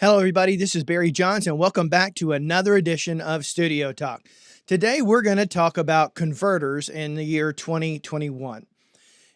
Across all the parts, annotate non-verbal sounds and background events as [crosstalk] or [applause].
Hello, everybody. This is Barry Johnson. Welcome back to another edition of Studio Talk. Today, we're going to talk about converters in the year 2021.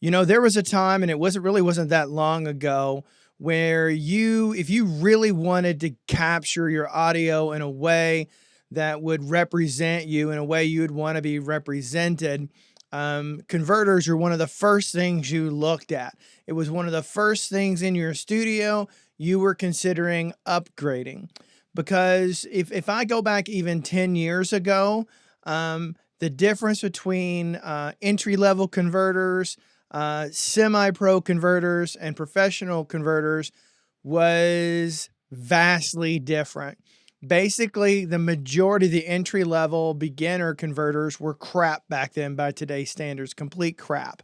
You know, there was a time, and it wasn't really wasn't that long ago, where you, if you really wanted to capture your audio in a way that would represent you in a way you would want to be represented, um, converters are one of the first things you looked at. It was one of the first things in your studio you were considering upgrading. Because if, if I go back even 10 years ago, um, the difference between uh, entry level converters, uh, semi pro converters, and professional converters was vastly different. Basically, the majority of the entry level beginner converters were crap back then by today's standards, complete crap.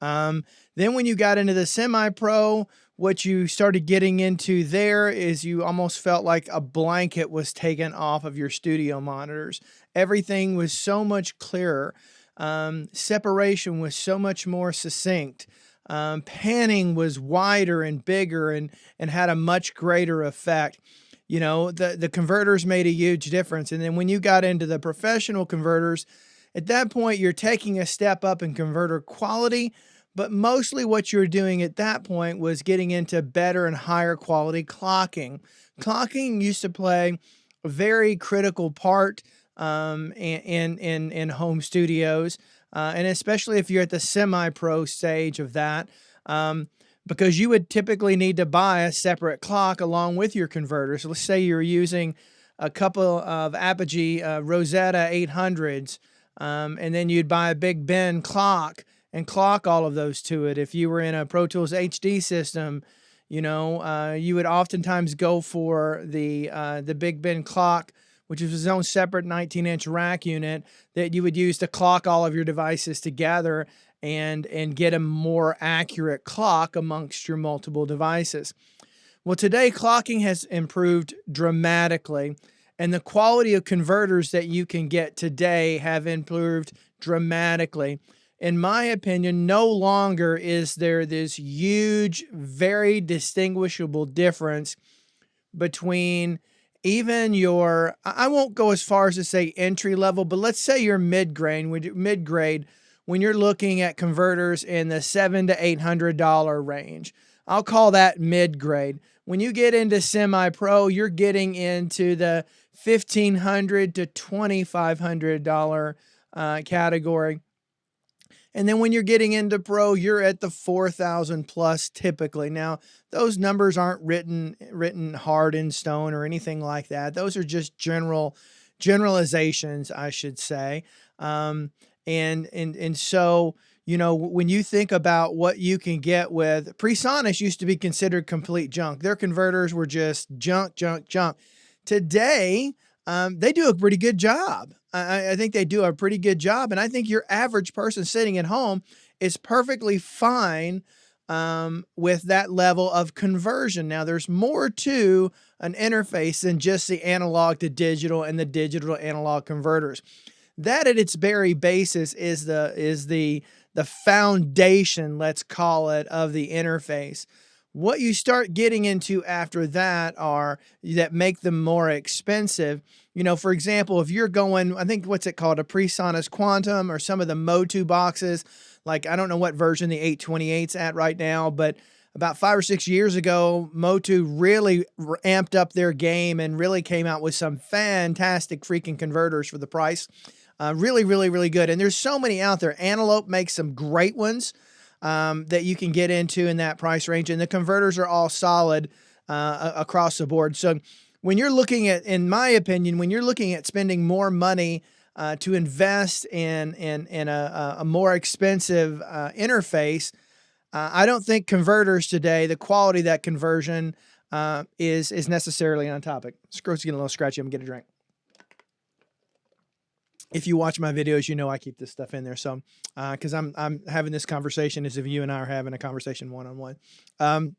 Um, then when you got into the semi pro, what you started getting into there is you almost felt like a blanket was taken off of your studio monitors. Everything was so much clearer. Um, separation was so much more succinct. Um, panning was wider and bigger and, and had a much greater effect. You know, the, the converters made a huge difference. And then when you got into the professional converters, at that point, you're taking a step up in converter quality, but mostly what you're doing at that point was getting into better and higher quality clocking. Clocking used to play a very critical part um, in, in, in home studios, uh, and especially if you're at the semi-pro stage of that, um, because you would typically need to buy a separate clock along with your converter. So let's say you're using a couple of Apogee uh, Rosetta 800s, um, and then you'd buy a Big Ben clock and clock all of those to it. If you were in a Pro Tools HD system, you know, uh, you would oftentimes go for the uh, the Big Ben clock, which is its own separate 19 inch rack unit that you would use to clock all of your devices together and and get a more accurate clock amongst your multiple devices. Well, today clocking has improved dramatically and the quality of converters that you can get today have improved dramatically in my opinion, no longer is there this huge, very distinguishable difference between even your, I won't go as far as to say entry level, but let's say you're mid grade, mid grade, when you're looking at converters in the seven to eight hundred dollar range. I'll call that mid grade. When you get into semi pro, you're getting into the fifteen hundred to twenty five hundred dollar uh, category. And then when you're getting into pro, you're at the 4,000 plus typically. Now, those numbers aren't written written hard in stone or anything like that. Those are just general generalizations, I should say. Um, and and and so you know when you think about what you can get with PreSonus used to be considered complete junk. Their converters were just junk, junk, junk. Today, um, they do a pretty good job. I, I think they do a pretty good job. And I think your average person sitting at home is perfectly fine um, with that level of conversion. Now, there's more to an interface than just the analog to digital and the digital to analog converters. That at its very basis is the is the the foundation, let's call it, of the interface. What you start getting into after that are that make them more expensive. You know, for example, if you're going, I think what's it called, a PreSonus Quantum or some of the Motu boxes, like I don't know what version the 828's at right now, but about five or six years ago, Motu really amped up their game and really came out with some fantastic freaking converters for the price. Uh, really, really, really good. And there's so many out there. Antelope makes some great ones um, that you can get into in that price range. And the converters are all solid uh, across the board. So when you're looking at, in my opinion, when you're looking at spending more money uh, to invest in, in, in a, a more expensive uh, interface, uh, I don't think converters today, the quality that conversion uh, is, is necessarily on topic. Scrote's getting a little scratchy. I'm going to get a drink if you watch my videos, you know I keep this stuff in there. So, because uh, I'm I'm having this conversation as if you and I are having a conversation one on one. Um,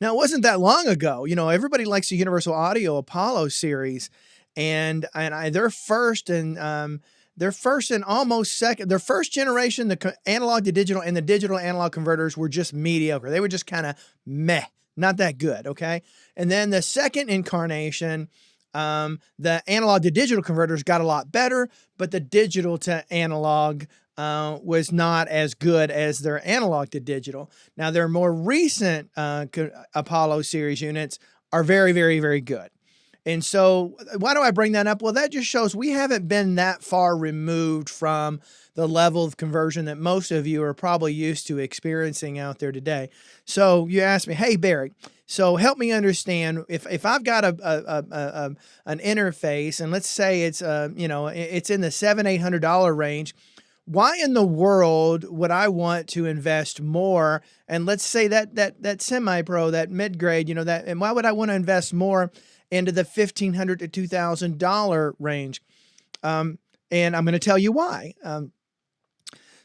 now it wasn't that long ago. You know, everybody likes the Universal Audio Apollo series, and and I, their first and um, their first and almost second, their first generation, the analog to digital and the digital analog converters were just mediocre. They were just kind of meh. not that good. Okay. And then the second incarnation, um, the analog to digital converters got a lot better, but the digital to analog uh, was not as good as their analog to digital. Now, their more recent uh, Apollo series units are very, very, very good. And so, why do I bring that up? Well, that just shows we haven't been that far removed from the level of conversion that most of you are probably used to experiencing out there today. So, you ask me, hey, Barry, so help me understand if, if I've got a, a, a, a an interface and let's say it's uh, you know it's in the seven eight hundred dollar range why in the world would I want to invest more? And let's say that that that semi-pro, that mid-grade, you know, that and why would I want to invest more into the fifteen hundred to two thousand dollar range? Um, and I'm going to tell you why. Um,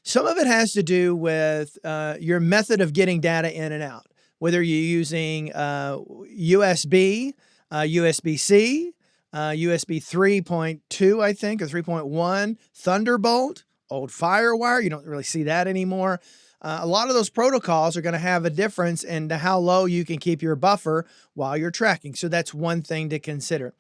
some of it has to do with uh, your method of getting data in and out, whether you're using uh, USB, uh, USB-C, USB uh, 3.2, I think, or 3.1, Thunderbolt, old Firewire. You don't really see that anymore. Uh, a lot of those protocols are going to have a difference in how low you can keep your buffer while you're tracking. So that's one thing to consider.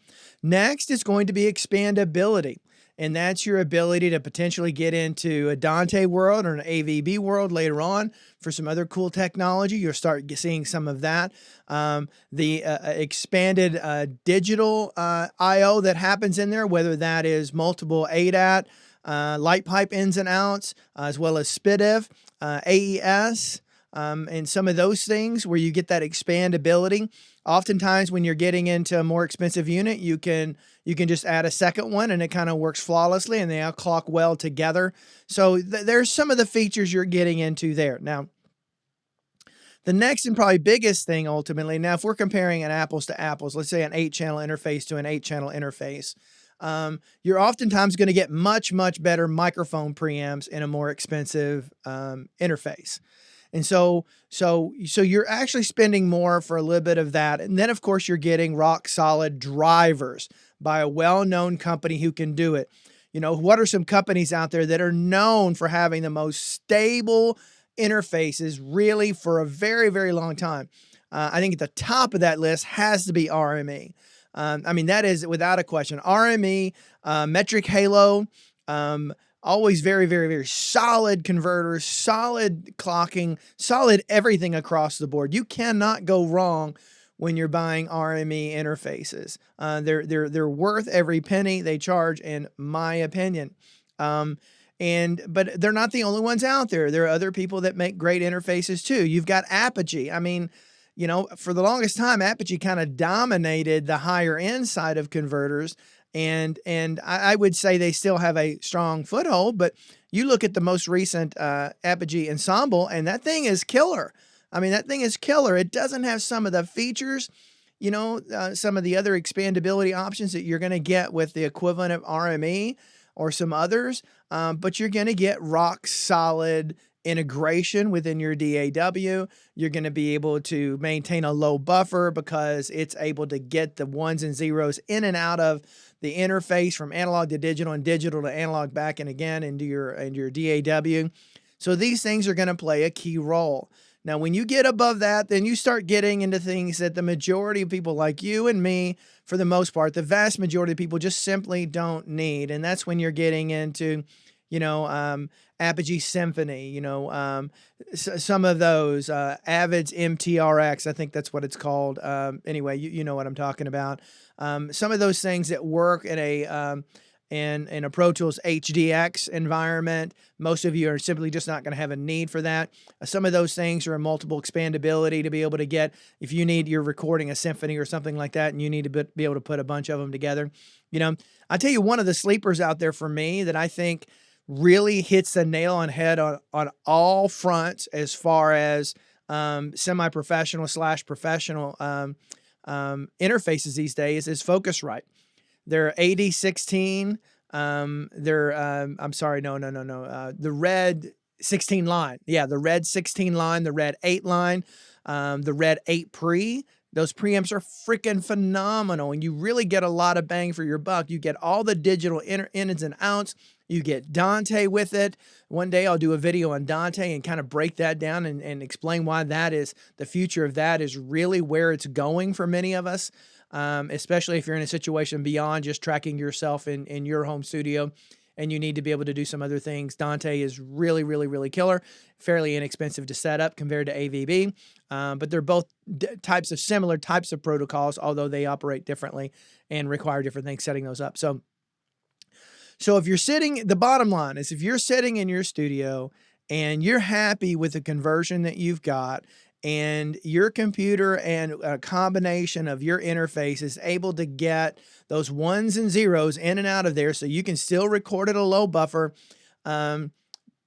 Next is going to be expandability. And that's your ability to potentially get into a Dante world or an AVB world later on for some other cool technology. You'll start seeing some of that. Um, the uh, uh expanded uh, digital uh, I.O. that happens in there, whether that is multiple ADAT, uh, light pipe ins and outs, as well as SPDIF, uh, AES, um, and some of those things where you get that expandability. Oftentimes, when you're getting into a more expensive unit, you can you can just add a second one, and it kind of works flawlessly, and they all clock well together. So th there's some of the features you're getting into there now. The next and probably biggest thing ultimately, now if we're comparing an apples to apples, let's say an eight channel interface to an eight channel interface, um, you're oftentimes going to get much, much better microphone preamps in a more expensive um, interface. And so, so, so you're actually spending more for a little bit of that. And then of course you're getting rock solid drivers by a well-known company who can do it. You know, what are some companies out there that are known for having the most stable interfaces really for a very, very long time? Uh, I think at the top of that list has to be RME. Um, I mean, that is without a question. RME, uh, Metric Halo, um, always very, very, very solid converters, solid clocking, solid everything across the board. You cannot go wrong when you're buying RME interfaces. Uh, they're they're they're worth every penny they charge, in my opinion. Um, and but they're not the only ones out there. There are other people that make great interfaces too. You've got Apogee. I mean, you know, for the longest time, Apogee kind of dominated the higher end side of converters. And, and I, I, would say they still have a strong foothold, but you look at the most recent uh, Apogee Ensemble and that thing is killer. I mean, that thing is killer. It doesn't have some of the features, you know, uh, some of the other expandability options that you're going to get with the equivalent of RME or some others, um, but you're going to get rock solid integration within your DAW. You're going to be able to maintain a low buffer because it's able to get the ones and zeros in and out of the interface from analog to digital and digital to analog back and again into your, into your DAW. So these things are going to play a key role. Now, when you get above that, then you start getting into things that the majority of people like you and me, for the most part, the vast majority of people just simply don't need. And that's when you're getting into you know, um, Apogee Symphony, you know, um, some of those, uh, Avid's MTRX, I think that's what it's called. Um, anyway, you, you know what I'm talking about. Um, some of those things that work in a, um, in, in a Pro Tools HDX environment, most of you are simply just not going to have a need for that. Uh, some of those things are a multiple expandability to be able to get, if you need, you're recording a symphony or something like that, and you need to be able to put a bunch of them together. You know, I tell you, one of the sleepers out there for me that I think really hits the nail on head on, on all fronts as far as um, semi-professional slash professional um, um, interfaces these days is Focusrite. They're AD16. Um, they're, um, I'm sorry, no, no, no, no. Uh, the red 16 line. Yeah, the red 16 line, the red 8 line, um, the red 8 pre. Those preamps are freaking phenomenal and you really get a lot of bang for your buck. You get all the digital ins and outs You get Dante with it. One day I'll do a video on Dante and kind of break that down and, and explain why that is the future of that is really where it's going for many of us, um, especially if you're in a situation beyond just tracking yourself in, in your home studio and you need to be able to do some other things. Dante is really, really, really killer, fairly inexpensive to set up compared to AVB, um, but they're both types of similar types of protocols, although they operate differently and require different things setting those up. So, so if you're sitting, the bottom line is if you're sitting in your studio and you're happy with the conversion that you've got and your computer and a combination of your interface is able to get those ones and zeros in and out of there so you can still record at a low buffer. Um,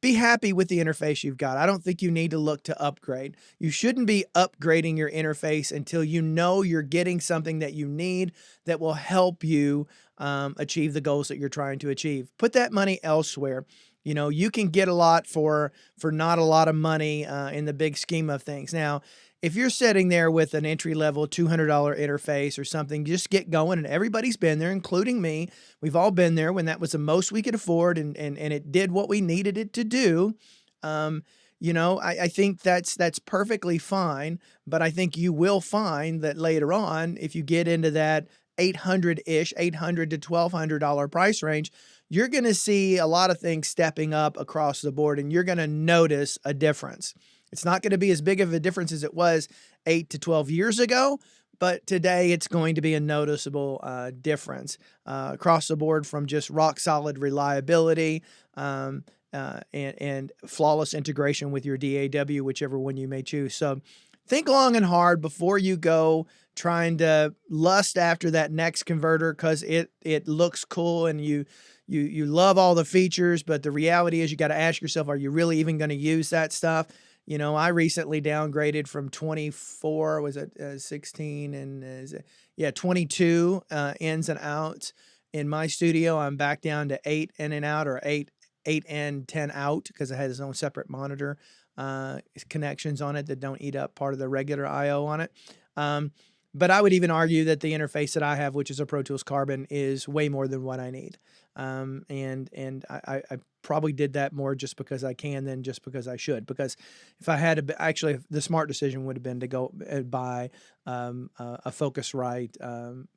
be happy with the interface you've got. I don't think you need to look to upgrade. You shouldn't be upgrading your interface until you know you're getting something that you need that will help you um, achieve the goals that you're trying to achieve. Put that money elsewhere. You know, you can get a lot for for not a lot of money uh, in the big scheme of things. Now, if you're sitting there with an entry level $200 interface or something, just get going. And everybody's been there, including me. We've all been there when that was the most we could afford and, and, and it did what we needed it to do. Um, you know, I, I think that's that's perfectly fine. But I think you will find that later on, if you get into that 800 ish, 800 to $1,200 price range, you're going to see a lot of things stepping up across the board and you're going to notice a difference. It's not going to be as big of a difference as it was eight to 12 years ago, but today it's going to be a noticeable uh, difference uh, across the board from just rock solid reliability um, uh, and, and flawless integration with your DAW, whichever one you may choose. So think long and hard before you go trying to lust after that next converter because it it looks cool and you you you love all the features, but the reality is you got to ask yourself, are you really even going to use that stuff? You know, I recently downgraded from 24, was it uh, 16 and uh, yeah, 22 uh, ins and outs in my studio. I'm back down to eight in and out or eight, eight and 10 out because it has its own separate monitor uh, connections on it that don't eat up part of the regular IO on it. Um, but I would even argue that the interface that I have, which is a Pro Tools Carbon, is way more than what I need. Um, and and I, I, probably did that more just because I can than just because I should. Because if I had to, actually, the smart decision would have been to go uh, buy um, a Focusrite um,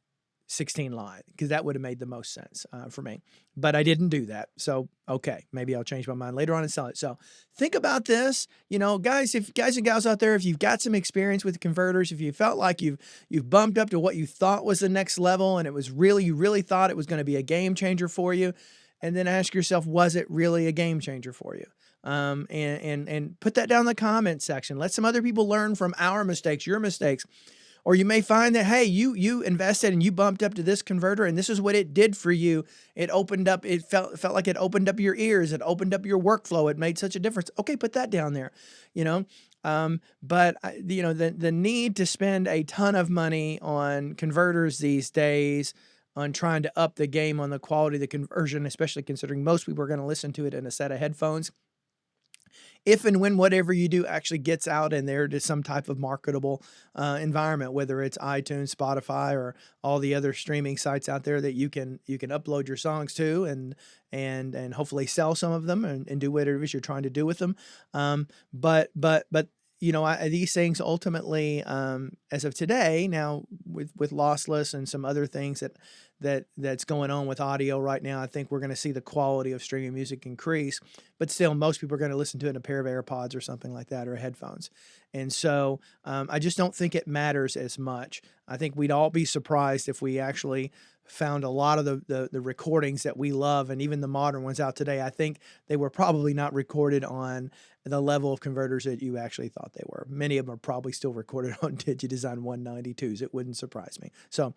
16 line because that would have made the most sense uh, for me. But I didn't do that. So, okay, maybe I'll change my mind later on and sell it. So think about this, you know, guys, if guys and gals out there, if you've got some experience with converters, if you felt like you've, you've bumped up to what you thought was the next level and it was really, you really thought it was going to be a game changer for you. And then ask yourself, was it really a game changer for you? Um, and, and, and put that down in the comment section. Let some other people learn from our mistakes, your mistakes or you may find that, hey, you you invested and you bumped up to this converter and this is what it did for you. It opened up, it felt felt like it opened up your ears, it opened up your workflow, it made such a difference. Okay, put that down there, you know. Um, but you know, the the need to spend a ton of money on converters these days on trying to up the game on the quality of the conversion, especially considering most people are going to listen to it in a set of headphones if and when whatever you do actually gets out in there to some type of marketable uh, environment, whether it's iTunes, Spotify, or all the other streaming sites out there that you can you can upload your songs to and and and hopefully sell some of them and, and do whatever it is you're trying to do with them. Um, but but but you know, I, these things ultimately, um, as of today, now with with lossless and some other things that that that's going on with audio right now, I think we're going to see the quality of streaming music increase. But still, most people are going to listen to it in a pair of AirPods or something like that, or headphones. And so, um, I just don't think it matters as much. I think we'd all be surprised if we actually found a lot of the, the, the recordings that we love and even the modern ones out today, I think they were probably not recorded on the level of converters that you actually thought they were. Many of them are probably still recorded [laughs] on DigiDesign 192s. It wouldn't surprise me. So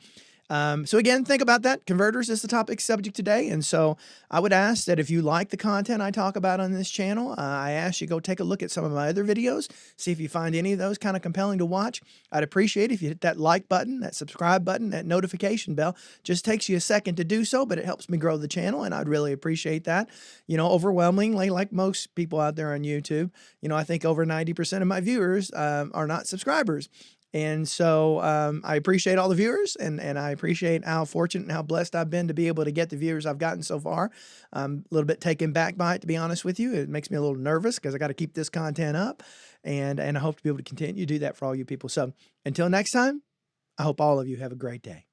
um, so again, think about that. Converters is the topic subject today. And so I would ask that if you like the content I talk about on this channel, uh, I ask you go take a look at some of my other videos, see if you find any of those kind of compelling to watch. I'd appreciate if you hit that like button, that subscribe button, that notification bell. Just takes you a second to do so, but it helps me grow the channel and I'd really appreciate that. You know, overwhelmingly, like most people out there on YouTube, you know, I think over 90% of my viewers um, are not subscribers. And so um, I appreciate all the viewers and, and I appreciate how fortunate and how blessed I've been to be able to get the viewers I've gotten so far. I'm a little bit taken back by it, to be honest with you. It makes me a little nervous because I got to keep this content up and, and I hope to be able to continue to do that for all you people. So until next time, I hope all of you have a great day.